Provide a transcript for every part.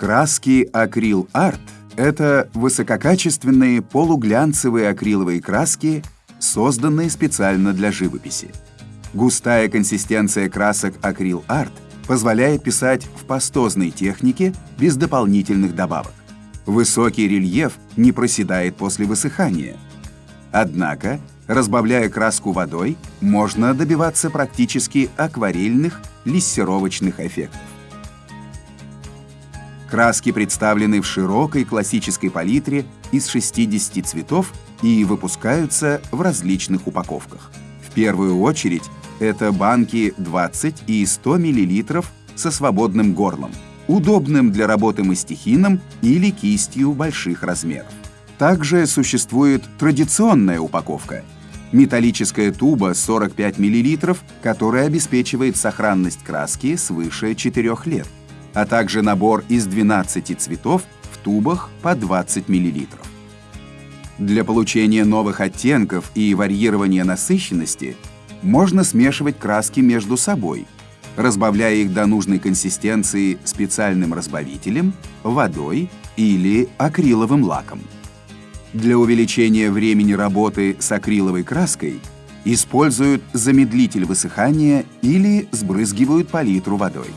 Краски акрил арт – это высококачественные полуглянцевые акриловые краски, созданные специально для живописи. Густая консистенция красок акрил арт позволяет писать в пастозной технике без дополнительных добавок. Высокий рельеф не проседает после высыхания. Однако, разбавляя краску водой, можно добиваться практически акварельных лиссировочных эффектов. Краски представлены в широкой классической палитре из 60 цветов и выпускаются в различных упаковках. В первую очередь это банки 20 и 100 мл со свободным горлом, удобным для работы мастихином или кистью больших размеров. Также существует традиционная упаковка – металлическая туба 45 мл, которая обеспечивает сохранность краски свыше 4 лет а также набор из 12 цветов в тубах по 20 мл. Для получения новых оттенков и варьирования насыщенности можно смешивать краски между собой, разбавляя их до нужной консистенции специальным разбавителем, водой или акриловым лаком. Для увеличения времени работы с акриловой краской используют замедлитель высыхания или сбрызгивают палитру водой.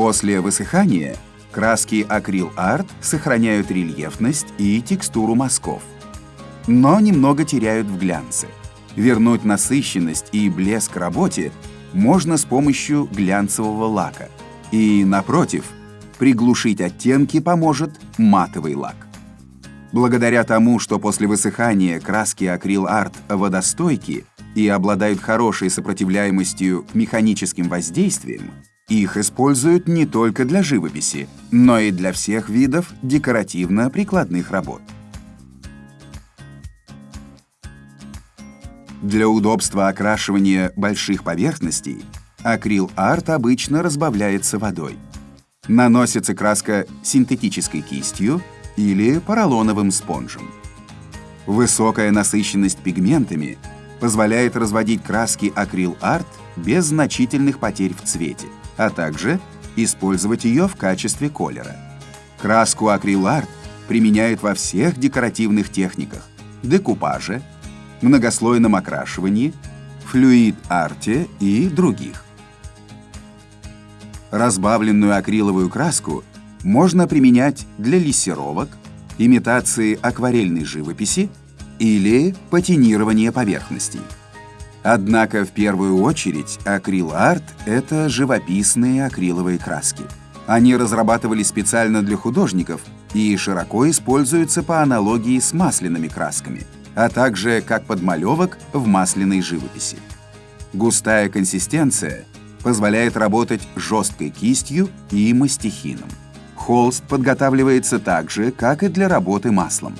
После высыхания краски акрил арт сохраняют рельефность и текстуру мазков, но немного теряют в глянце. Вернуть насыщенность и блеск работе можно с помощью глянцевого лака. И, напротив, приглушить оттенки поможет матовый лак. Благодаря тому, что после высыхания краски акрил арт водостойки и обладают хорошей сопротивляемостью к механическим воздействиям, их используют не только для живописи, но и для всех видов декоративно-прикладных работ. Для удобства окрашивания больших поверхностей акрил-арт обычно разбавляется водой. Наносится краска синтетической кистью или поролоновым спонжем. Высокая насыщенность пигментами позволяет разводить краски акрил-арт без значительных потерь в цвете а также использовать ее в качестве колера. Краску акриларт применяют во всех декоративных техниках – декупаже, многослойном окрашивании, флюид-арте и других. Разбавленную акриловую краску можно применять для лессировок, имитации акварельной живописи или патинирования поверхностей. Однако в первую очередь акрил-арт — это живописные акриловые краски. Они разрабатывались специально для художников и широко используются по аналогии с масляными красками, а также как подмалевок в масляной живописи. Густая консистенция позволяет работать жесткой кистью и мастихином. Холст подготавливается так же, как и для работы маслом.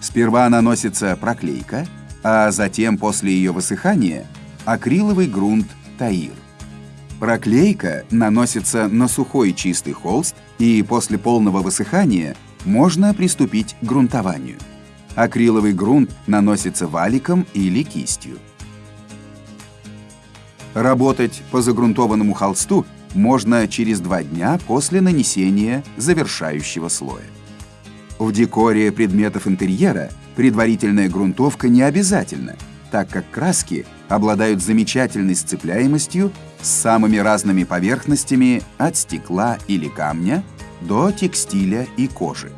Сперва наносится проклейка — а затем после ее высыхания акриловый грунт таир. Проклейка наносится на сухой чистый холст, и после полного высыхания можно приступить к грунтованию. Акриловый грунт наносится валиком или кистью. Работать по загрунтованному холсту можно через два дня после нанесения завершающего слоя. В декоре предметов интерьера предварительная грунтовка не обязательна, так как краски обладают замечательной сцепляемостью с самыми разными поверхностями от стекла или камня до текстиля и кожи.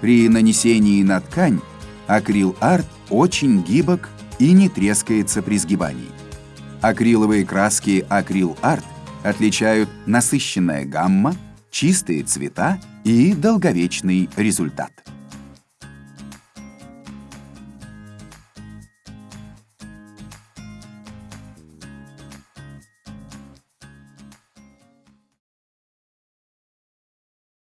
При нанесении на ткань акрил-арт очень гибок и не трескается при сгибании. Акриловые краски акрил-арт отличают насыщенная гамма, чистые цвета и долговечный результат.